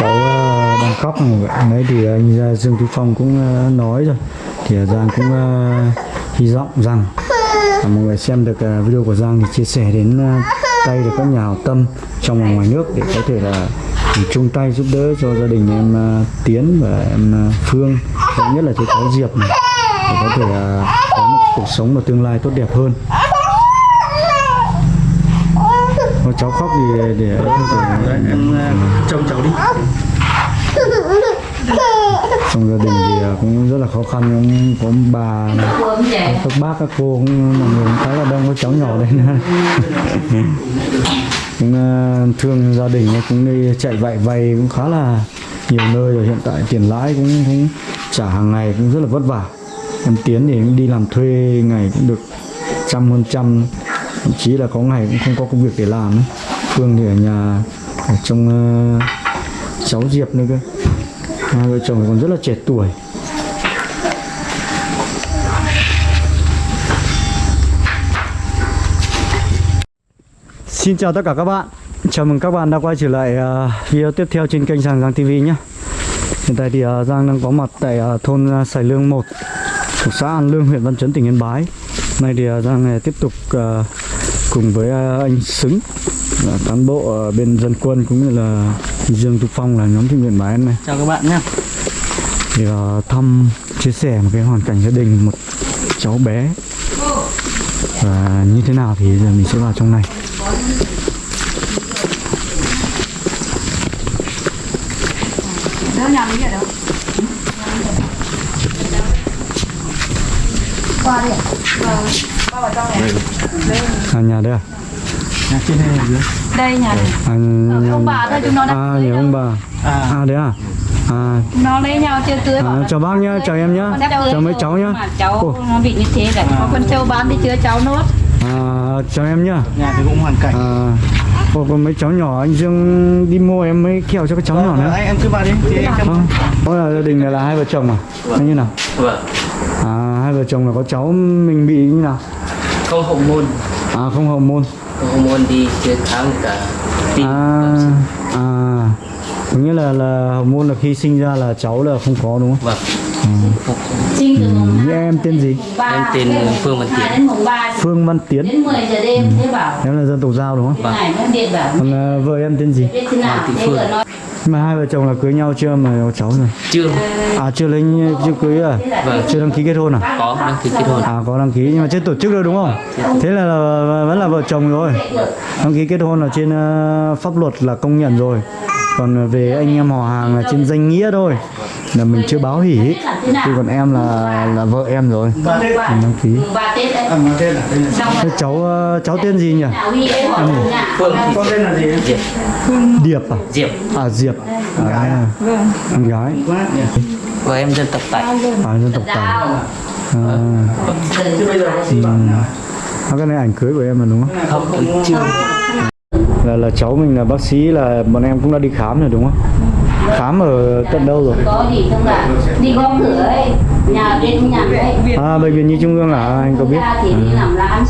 cháu ờ, đang khóc mà vậy đấy thì ờ, anh Dương Tú Phong cũng ờ, nói rồi. Thì Giang cũng hy vọng rằng mọi người xem được video của Giang thì chia sẻ đến tay được các nhà hảo tâm trong và ngoài nước để có thể là ừ, chung tay giúp đỡ cho gia đình em Tiến và em Phương. Và nhất là chú cháu Diệp này, để có thể có một cuộc sống và tương lai tốt đẹp hơn. Có cháu khóc thì để, để, để em trông cháu đi. Trong gia đình thì à, cũng rất là khó khăn cũng có bà các bác các cô cũng mọi người cũng khá là đông có cháu nhỏ đây nữa. Cũng à, thương gia đình cũng đi chạy vạy vay cũng khá là nhiều nơi rồi hiện tại tiền lãi cũng, cũng trả hàng ngày cũng rất là vất vả. Em tiến thì cũng đi làm thuê ngày cũng được trăm hơn trăm thậm chí là có ngày cũng không có công việc để làm ấy. phương thì ở nhà ở trong uh, cháu diệp nữa cơ. Hai vợ chồng còn rất là trẻ tuổi. Xin chào tất cả các bạn. Chào mừng các bạn đã quay trở lại uh, video tiếp theo trên kênh Giang Giang TV nhé. Hiện tại thì uh, Giang đang có mặt tại uh, thôn uh, Sài Lương 1 thuộc xã An Lương, huyện Văn Chấn, tỉnh Yên Bái. Nay thì uh, Giang uh, tiếp tục uh, cùng với uh, anh Xứng là cán bộ bên dân quân cũng như là Dương Tú Phong là nhóm thiện nguyện Bái này. Chào các bạn nhé thì uh, thăm chia sẻ một cái hoàn cảnh gia đình một cháu bé. Và như thế nào thì giờ mình sẽ vào trong này. Đâu nhà mình ở đâu? Qua đi. Qua vào trong này. Đây. à, nhà đây à, Nhà trên đây là dưới Đây nhà này. à ông bà thôi chúng nó đang à nhà ông bà À à đấy à à, Nó lấy nhau chưa cưới bảo à chào bác nhá chào em nhá chào mấy cháu nhá Mà cháu Ồ. nó bị như thế là có con trâu bán đi chữa cháu nốt. à, chào em nhá nhà thì cũng hoàn cảnh à, Ồ, còn mấy cháu nhỏ anh Dương đi mua em mấy kẹo cho các cháu nhỏ Vâng, nữa anh em cứ vào đi thì em chăm Vâng. Đó là gia đình này là hai vợ chồng à? Hay như nào? Vâng, À hai vợ chồng là có cháu mình bị như nào? Không hậu môn, À không hậu môn. không hậu môn đi chưa khám cả tim. À à có nghĩa là là hậu môn là khi sinh ra là cháu là không có đúng không? Vâng, Sinh từ mùng Ừ, em tên gì? Em tên mùng Phương Văn Tiến. Đến mùng 3 Phương Văn Tiến. đến 10 giờ đêm thế bảo Em là dân tộc Giao đúng không? bảo Còn à, vợ em tên gì? nào Thị Phương. Mà hai vợ chồng là cưới nhau chưa mà có cháu rồi? chưa À chưa lấy chưa cưới à? Vâng. Chưa đăng ký kết hôn à? có đăng ký kết hôn. À có đăng ký nhưng mà chưa tổ chức được đúng không? Thế là, là vẫn là vợ chồng rồi. Đăng ký kết hôn là trên ờ, pháp luật là công nhận rồi. Còn về anh em họ hàng là trên danh nghĩa thôi. Là mình chưa báo hỉ. Chứ còn em là là vợ em rồi. Mình đăng ký. mùng 3 Tết đấy à, mà tên là tên là xong Thế cháu ờ, cháu tên gì nhỉ? em thì con tên là gì Diệp, Điệp à? Diệp À Diệp. À, con gái. và em dân tộc Tài. À dân tộc Tài. Giao. À, chứ bây giờ có gì bạn nào à, cái này ảnh cưới của em mà đúng không? Không, chưa. Là là cháu mình là bác sĩ là bọn em cũng đã đi khám rồi đúng không? Khám ở tận đâu rồi? có gì không ạ đi gõ cửa ấy nhà bên nhà đấy À bệnh viện Nhi Trung ương à anh có biết?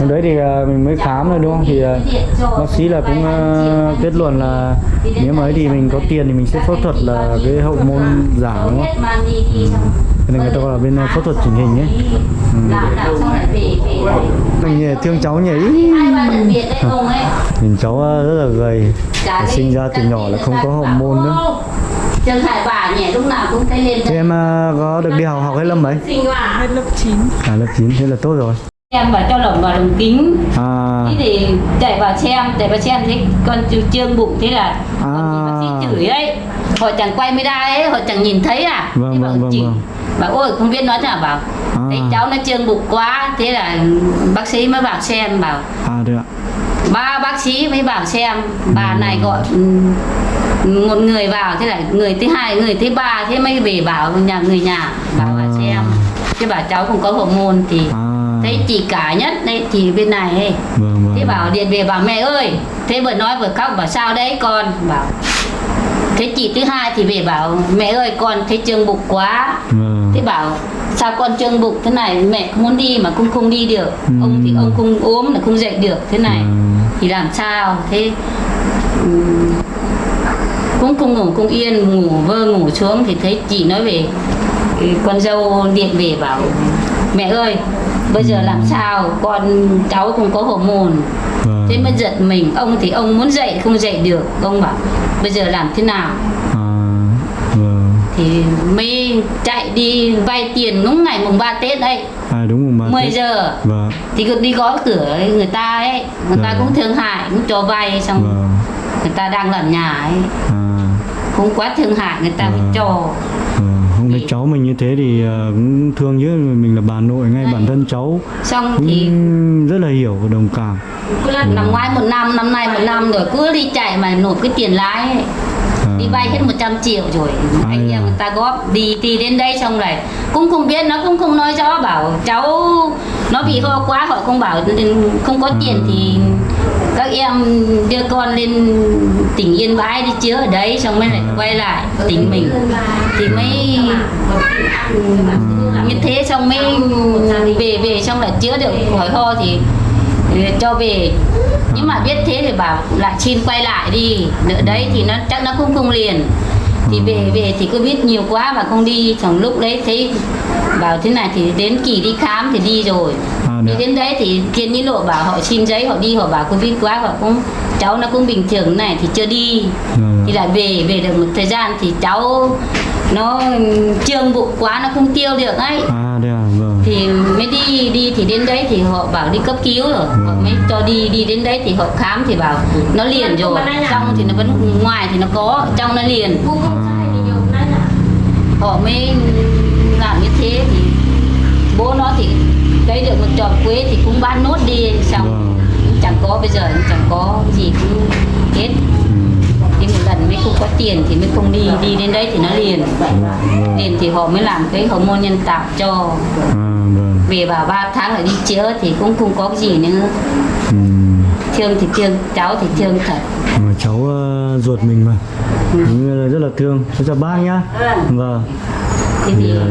Hôm đấy thì à, mình mới khám rồi đúng không? Thì à, bác sĩ là cũng à, kết luận là nếu mà ấy thì mình có tiền thì mình sẽ phẫu thuật là cái hậu môn giả đúng không? Cái này người ta gọi là bên à, phẫu thuật chỉnh hình ấy. làm làm xong lại về về lại Mình thương cháu nhỉ? Nhìn cháu à, rất là gầy. Đi, Sinh ra từ nhỏ là không có môn nữa. "Ô, Trần Hải bà nhỉ lúc nào cũng thấy lên Thế em à, có được đi học học hết lớp mấy? sinh hoạt À lớp 9 thế là tốt rồi. em bảo cho lồng vào đồng kính À thế thì chạy vào xem chạy vào xem thấy con trương bụng thế là À. còn bác sĩ chửi ấy họ chẳng quay mới đa ấy họ chẳng nhìn thấy à Vâng, thế bảo vâng, vâng, chỉ vâng. bảo ôi không biết nói nào bảo À. thấy cháu nó trương bụng quá thế là bác sĩ mới vào xem bảo à được ạ. ba bác sĩ mới vào xem bà Ừ. này gọi ừm, một người vào thế là người thứ hai người thứ ba thế mới về bảo nhà người nhà bảo À. xem thế bảo cháu không có hormone thì À. thấy chị cả nhất đấy thì bên này ấy Vâng vâng. thế bảo điện về bảo mẹ ơi thế vừa nói vừa khóc bảo sao đấy con bảo thế chị thứ hai thì về bảo mẹ ơi con thấy trương bụng quá. Vâng. thế bảo sao con trương bụng thế này? Mẹ không muốn đi mà cũng không đi được. Ông thì ông không ốm là không dậy được thế này. Vâng. thì làm sao? Thế cũng không ngủ cũng yên ngủ vơ ngủ xuống thì thấy chị nói về ừ, con dâu điện về bảo mẹ ơi bây giờ làm sao? Con cháu không có hormone. Vâng. Thế mới giật mình. Ông thì ông muốn dậy không dậy được. Ông bảo bây giờ làm thế nào? À, thì mới chạy đi vay tiền đúng ngày mùng 3 Tết đấy à đúng rồi mà 10 thế- giờ. Vâng. Thì cứ đi gõ cửa ấy, người ta ấy người ta Vâng. cũng thương hại cũng cho vay xong vâng. người ta đang làm nhà ấy. À. Cũng quá thương hại người ta mới Vâng. cho. vâng. Không thấy cháu mình như thế thì ờ, cũng thương chứ mình là bà nội ngay bản thân cháu xong cũng thì rất là hiểu và đồng cảm năm ngoái một năm năm nay một năm rồi cứ đi chạy mà nộp cái tiền ấy. à, đi vay hết 100 triệu rồi Ai anh em à? người ta góp đi đi đến đây xong rồi cũng không biết nó cũng không nói rõ bảo cháu nó bị ho quá họ không bảo không có tiền À. thì các em đưa con lên tỉnh Yên Bái đi chữa ở đấy, xong mới lại quay lại tỉnh mình. Thì mới như thế, xong mới về về, xong lại chữa được khỏi ho thì cho về. Nhưng mà biết thế thì bảo lại xin quay lại đi. Nữa đấy thì nó, chắc nó cũng không liền thì về về thì cứ biết nhiều quá và không đi trong lúc đấy thấy bảo thế này thì đến kỳ đi khám thì đi rồi À, đi dạ. đến đấy thì thiên lý lộ bảo họ xin giấy họ đi họ bảo covid quá họ cũng cháu nó cũng bình thường này thì chưa đi Vâng. thì lại về về được một thời gian thì cháu nó trương bụng quá nó không tiêu được ấy. À đây à? Vâng. Thì mới đi đi thì đến đấy thì họ bảo đi cấp cứu rồi. Họ mới cho đi đi đến đấy thì họ khám thì bảo nó liền rồi. trong thì nó vẫn ngoài thì nó có trong nó liền. Họ mới làm như thế thì bố nó thì lấy được một trọt quế thì cũng bán nốt đi xong Vâng. chẳng có bây giờ cũng chẳng có gì cũng hết ừ. lần mới không có tiền thì mới không đi đi đến đấy thì nó liền. Vâng vâng liền thì họ mới làm cái hormone nhân tạo cho. À vâng. Về bảo 3 tháng lại đi chữa thì cũng không có cái gì nữa. Ừ. thương thì thương cháu thì thương thật. Mà cháu ờ, ruột mình mà. Cũng rất là thương. Cháu chào bác nhá. Vâng. Thế thì thì ờ,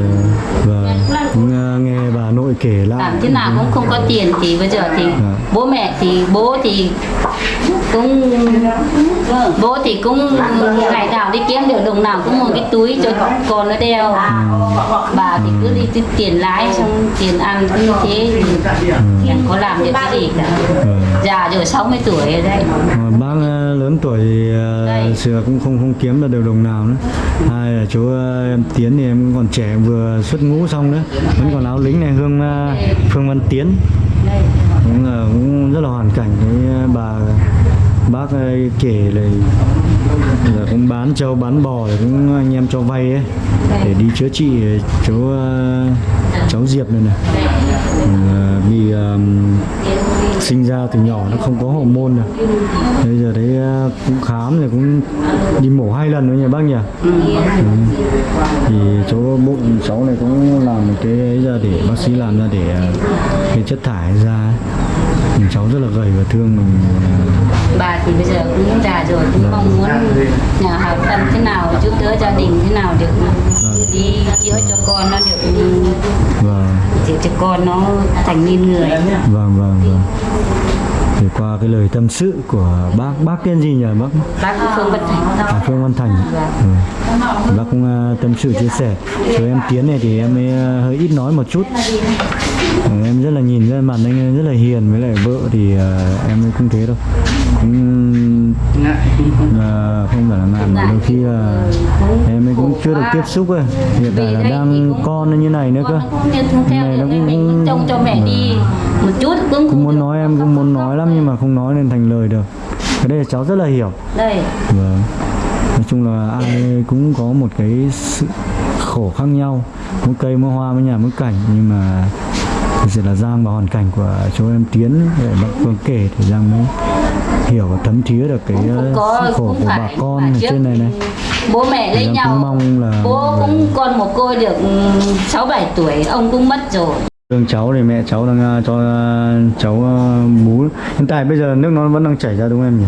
vâng. Cũng ờ, nghe bà nội kể lại. Làm thế nào cũng không có tiền thì bây giờ thì Dạ. bố mẹ thì bố thì cũng bố thì cũng ngày nào đi kiếm được đồng nào cũng một cái túi cho con nó đeo. Bà thì cứ đi tiền lái xong tiền ăn cứ như thế thì chẳng có làm được cái gì cả. Vâng. già rồi 60 tuổi rồi đấy. Mà bác ờ, lớn tuổi thì ờ, xưa cũng không không kiếm được đều đồng nào nữa. Hai là chú ờ, em Tiến thì em còn trẻ vừa xuất ngũ xong nữa vẫn còn áo lính này Hương ờ, Phương Văn Tiến. Cũng là cũng rất là hoàn cảnh với ờ, bà bác ấy kể là là cũng bán trâu, bán bò cũng anh em cho vay ấy, để đi chữa trị cháu ờ, cháu Diệp này này. Ờ, bị vì sinh ra từ nhỏ nó không có hormone rồi bây giờ đấy cũng khám rồi cũng đi mổ hai lần nữa nhỉ bác nhỉ? Ừ. thì chỗ bụng cháu này cũng làm một cái ấy ra để bác sĩ làm ra để cái chất thải ra cháu rất là gầy và thương mình bà thì bây giờ cũng già rồi cũng mong muốn nhà hảo tâm thế nào giúp đỡ gia đình thế nào được đi chữa cho con nó được vâng. Chữa cho con nó thành nên người. Vâng vâng vâng. Thì qua cái lời tâm sự của bác bác tên gì nhỉ bác? Bác Phương Bất Thành. À, Phương Văn Thành. Ừ. bác cũng ờ, tâm sự chia sẻ. Cho em Tiến này thì em ờ, hơi ít nói một chút. Ừ, em rất là nhìn ra mặt anh rất là hiền với lại vợ thì uh, em cũng không thế đâu. Cũng ờ, không phải là ngại mà đôi khi là em ấy cũng chưa được tiếp xúc ấy. Hiện tại là đang con như này nữa cơ. Này nó cũng- cũng trông cho mẹ đi một chút cũng cũng muốn nói em cũng muốn nói lắm nhưng mà không nói nên thành lời được. Cái đây là cháu rất là hiểu. Đây vâng. Nói chung là ai cũng có một cái sự khổ khác nhau. Mỗi cây mỗi hoa mỗi nhà mỗi cảnh. Nhưng mà thực sự là Giang và hoàn cảnh của chú em Tiến để bác Phương kể thì Giang mới hiểu và thấm thía được cái ờ, có sự khổ của bà phải con phải ở trên này này. bố mẹ lấy nhau. cũng mong là bố cũng con một cô được sáu bảy tuổi ông cũng mất rồi. Thương cháu thì mẹ cháu đang ờ, cho ờ, cháu bú. Hiện tại bây giờ nước nó vẫn đang chảy ra đúng không em nhỉ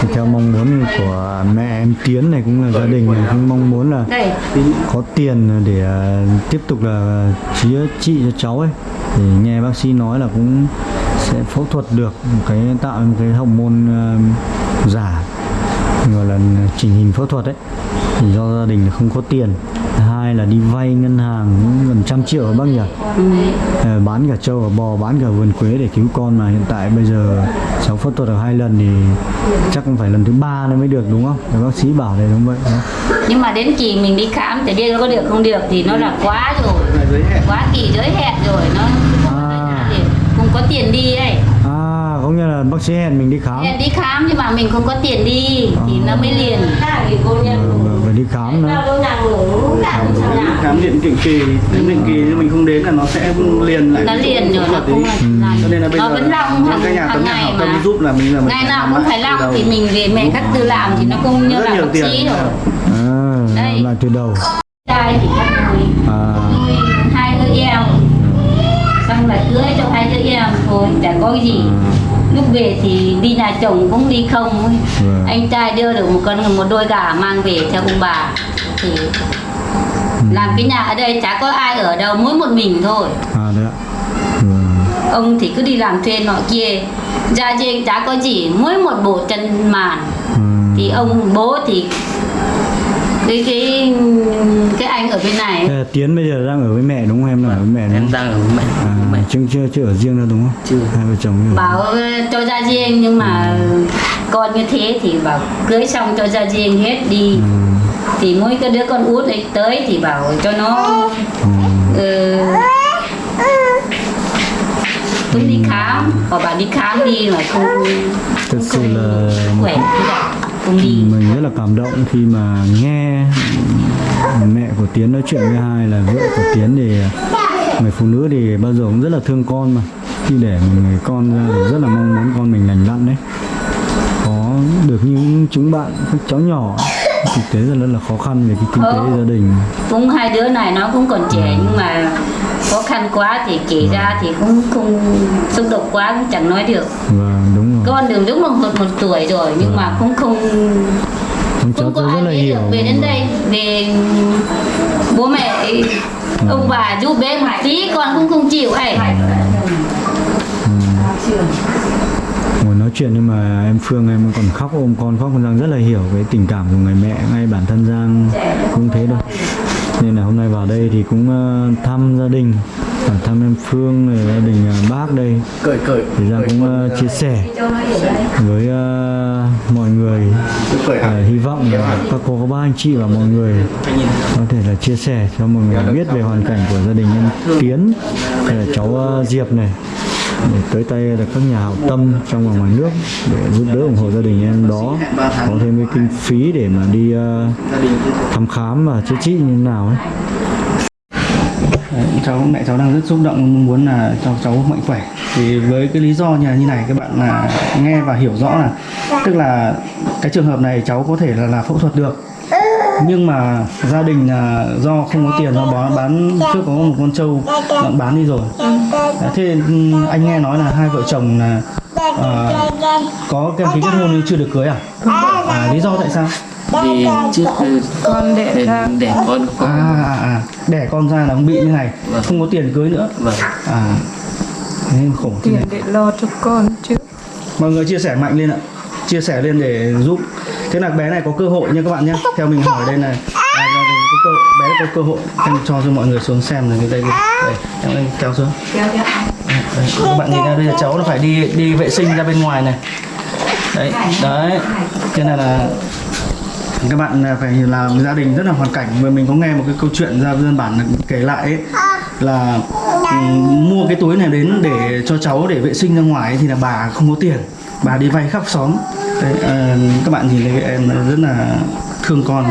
Thì theo mong muốn của mẹ em Tiến này cũng là gia đình này cũng mong muốn là có tiền để à, tiếp tục là chữa trị cho cháu ấy. Thì nghe bác sĩ nói là cũng sẽ phẫu thuật được cái tạo một cái hậu môn ờ, giả gọi là chỉnh hình phẫu thuật đấy thì do gia đình không có tiền hai là đi vay ngân hàng gần trăm triệu ở bác nhỉ? Ờ, bán cả trâu cả bò bán cả vườn quế để cứu con mà. Hiện tại bây giờ cháu phẫu thuật được hai lần thì chắc cũng phải lần thứ ba nữa mới được đúng không? Thì bác sĩ bảo đấy đúng vậy. Không? nhưng mà đến kỳ mình đi khám thì biết có được không được thì nó là quá rồi quá kỳ giới hẹn rồi nó À. không có tiền đi ấy có nghĩa là bác sĩ hẹn mình đi khám. Hẹn đi khám nhưng mà mình không có tiền đi thì nó mới liền. Ờ, phải đi khám nữa. Khám định định kỳ đến định kỳ nhưng mình không đến là nó sẽ liền lại. Nó liền rồi nó không đấy. là cho nên là bây nó giờ vẫn long những cái nhà hàng hàng ngày hảo tâm mà. giúp là mình là mình ngày nào cũng phải long thì mình về mẹ các tư làm thì nó cũng như Rất là nhiều bác tiền. sĩ rồi. À, Đây. lại từ đầu. Trai thì có cái gì lúc về thì đi nhà chồng cũng đi không. Vâng. anh trai đưa được một con một đôi gà mang về cho ông bà thì làm cái nhà ở đây chả có ai ở đâu mỗi một mình thôi à đấy Vâng. ông thì cứ đi làm thuê nọ kia ra trên chả có gì mỗi một bộ chân màn Ừ. thì ông bố thì cái cái cái anh ở bên này Thế là Tiến bây giờ đang ở với mẹ đúng không em là ở với mẹ đúng em không? đang ở với mẹ À, mẹ chưa chưa chưa ở riêng đâu đúng không? Chưa. Hai vợ chồng chưa? bảo ờ, cho ra riêng nhưng mà con như thế thì bảo cưới xong cho ra riêng hết đi Ừ. thì mỗi cái đứa con út ấy tới thì bảo cho nó Ừ. ờ, cũng đi khám họ bảo đi khám đi mà không Thật sự là khỏe đi mình rất là cảm động khi mà nghe mẹ của Tiến nói chuyện với hai là vợ của Tiến thì người phụ nữ thì bao giờ cũng rất là thương con mà. Khi để người con ra thì rất là mong muốn con mình lành lặn đấy. Có được như chúng bạn các cháu nhỏ thực tế rất là khó khăn về cái kinh tế Ờ. gia đình. cũng hai đứa này nó cũng còn trẻ nhưng mà khó khăn quá thì kể ra thì cũng không xúc động quá cũng chẳng nói được. Và đúng rồi. Con đường đúng là một một tuổi rồi nhưng mà cũng không cháu không có ai là biết được về đến đây về bố mẹ ông bà giúp bé một tí con cũng không chịu ấy. Ngồi chuyện nhưng mà em Phương em còn khóc ôm con khóc. Con Giang rất là hiểu cái tình cảm của người mẹ ngay bản thân Giang cũng thế đâu nên là hôm nay vào đây thì cũng ờ, thăm gia đình thăm em Phương rồi gia đình ờ, bác đây. Thì Giang cũng ờ, chia sẻ với mọi người. Hy vọng là các cô các bác anh chị và mọi người có thể là chia sẻ cho mọi người biết về hoàn cảnh của gia đình em Tiến là cháu Diệp này để tới tay được các nhà hảo tâm trong và ngoài nước để giúp đỡ ủng hộ gia đình em đó. Có thêm cái kinh phí để mà đi uh, thăm khám và chữa trị như thế nào ấy. Đấy, cháu mẹ cháu đang rất xúc động mong muốn là cho cháu mạnh khỏe. Thì với cái lý do như như này các bạn là nghe và hiểu rõ là tức là cái trường hợp này cháu có thể là là phẫu thuật được nhưng mà gia đình là do không có tiền do bán, bán trước có một con trâu đã bán đi rồi. Thế ừ, anh nghe nói là hai vợ chồng là à, có đăng ký kết hôn nhưng chưa được cưới à? à lý do tại sao? Vì trước con đẻ để, ra. để con à, à, à đẻ con ra là bị như này Vâng. không có tiền cưới nữa. Vâng. À nên khổ thế tiền này. để lo cho con chứ. Mọi người chia sẻ mạnh lên ạ. Chia sẻ lên để giúp thế là bé này có cơ hội nha các bạn nhé. Theo mình hỏi đây là à, gia đình có cơ, bé có cơ hội. Em cho cho mọi người xuống xem rồi đây đây em kéo xuống. Đây, các bạn nhìn ra đây là cháu nó phải đi đi vệ sinh ra bên ngoài này. Đấy đấy. Cho nên là các bạn là phải làm gia đình rất là hoàn cảnh. Vừa mình có nghe một cái câu chuyện ra dân bản kể lại ấy, là ừm, mua cái túi này đến để cho cháu để vệ sinh ra ngoài ấy, thì là bà không có tiền. Bà đi vay khắp xóm đấy, à, các bạn nhìn thấy em rất là thương con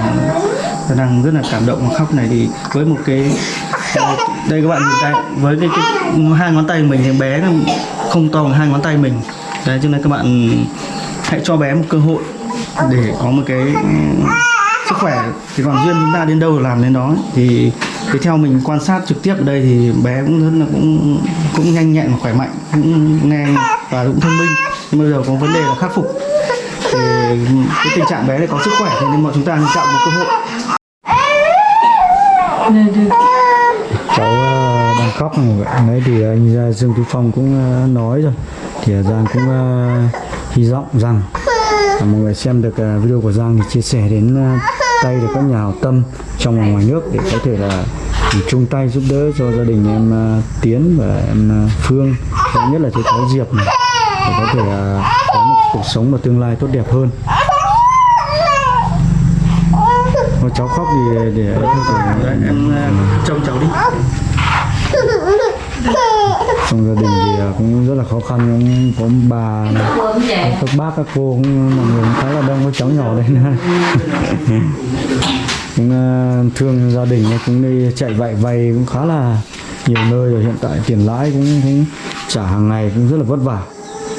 và đang rất là cảm động và khóc này. Thì với một cái đây các bạn nhìn tay với cái, cái hai ngón tay mình thì bé không to bằng hai ngón tay mình. Đấy cho nên các bạn hãy cho bé một cơ hội để có một cái ừ, sức khỏe. Thì còn duyên chúng ta đến đâu làm đến đó thì thì theo mình quan sát trực tiếp ở đây thì bé cũng rất là cũng cũng nhanh nhẹn và khỏe mạnh cũng nghe và cũng thông minh. Nhưng bây giờ có vấn đề là khắc phục thì cái tình trạng bé này có sức khỏe thì nên mọi chúng ta nên chọn một cơ hội. Cháu ờ, đang khóc này vậy. Đấy thì anh ờ, Dương Tú Phong cũng ờ, nói rồi. Thì Giang cũng hy vọng rằng mọi người xem được video của Giang thì chia sẻ đến tay được các nhà hảo tâm trong và ngoài nước để có thể là ừ, chung tay giúp đỡ cho gia đình em Tiến và em Phương. Và nhất là chú cháu Diệp này để có thể à, có một cuộc sống và tương lai tốt đẹp hơn. Mà cháu khóc thì để để em à, trông cháu đi. Trong gia đình thì à, cũng rất là khó khăn, cũng có bà các bác, các cô, cũng mọi người cũng khá là đông, có cháu nhỏ đây nữa cũng thương gia đình cũng đi chạy vạy vay cũng khá là nhiều nơi rồi, hiện tại tiền lãi cũng cũng trả hàng ngày cũng rất là vất vả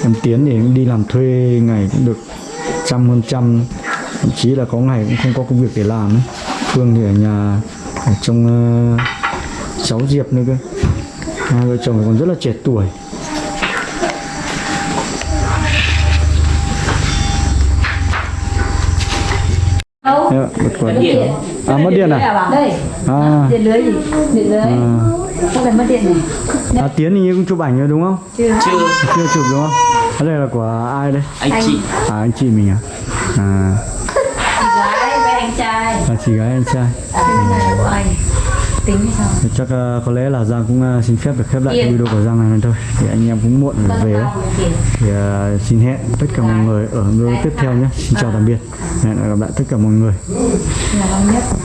em tiến thì cũng đi làm thuê ngày cũng được trăm hơn trăm thậm chí là có ngày cũng không có công việc để làm ấy. phương thì ở nhà ở trong ờ, cháu diệp nữa cơ hai vợ chồng còn rất là trẻ tuổi Đâu? Dạ, điện à mất điện à Đây. à, Điện lưới gì? Điện lưới. à. Không phải mất điện này. à tiến thì như cũng chụp ảnh rồi đúng không Chưa. chưa chưa chụp đúng không cái này là của ai đây? Anh chị. À anh chị mình à? À. Chị gái với anh trai. là chị gái anh trai. Này là của anh. Tính hay sao? Chắc uh, có lẽ là Giang cũng uh, xin phép được khép lại cái Yên. video của Giang này thôi. Thì anh em cũng muộn rồi về ấy. thì uh, xin hẹn tất cả mọi người ở video tiếp theo nhé. Xin chào tạm biệt. Hẹn gặp lại tất cả mọi người